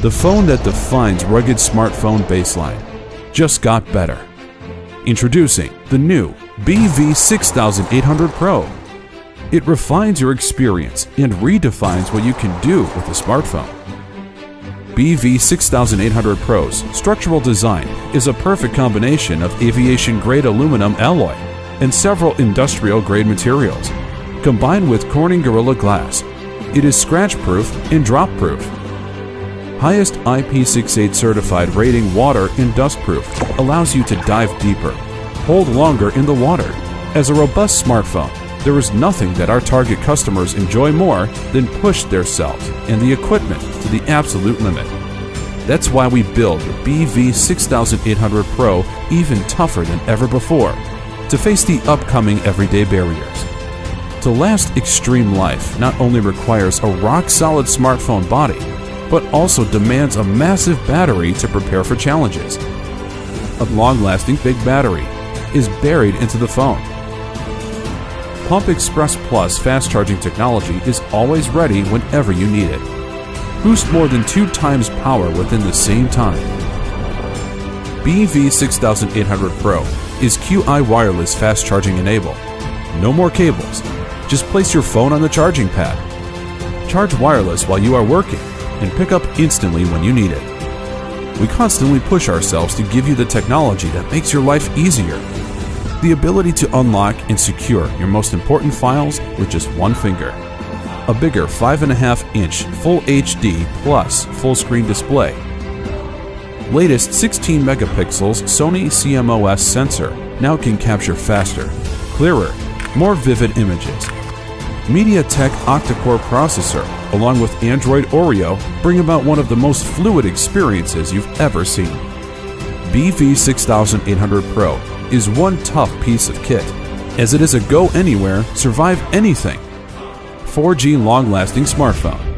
The phone that defines rugged smartphone baseline just got better. Introducing the new BV6800 Pro. It refines your experience and redefines what you can do with a smartphone. BV6800 Pro's structural design is a perfect combination of aviation-grade aluminum alloy and several industrial-grade materials. Combined with Corning Gorilla Glass, it is scratch-proof and drop-proof. Highest IP68 certified rating water and dust-proof allows you to dive deeper, hold longer in the water. As a robust smartphone, there is nothing that our target customers enjoy more than push themselves and the equipment to the absolute limit. That's why we build the BV6800 Pro even tougher than ever before to face the upcoming everyday barriers. To last extreme life not only requires a rock-solid smartphone body, but also demands a massive battery to prepare for challenges. A long-lasting big battery is buried into the phone. Pump Express Plus fast charging technology is always ready whenever you need it. Boost more than two times power within the same time. BV6800 Pro is QI wireless fast charging enabled. No more cables. Just place your phone on the charging pad. Charge wireless while you are working and pick up instantly when you need it. We constantly push ourselves to give you the technology that makes your life easier. The ability to unlock and secure your most important files with just one finger. A bigger 5.5 inch Full HD plus full screen display. Latest 16 megapixels Sony CMOS sensor now can capture faster, clearer, more vivid images. MediaTek octa-core processor along with Android Oreo bring about one of the most fluid experiences you've ever seen. BV6800 Pro is one tough piece of kit, as it is a go anywhere, survive anything 4G long lasting smartphone.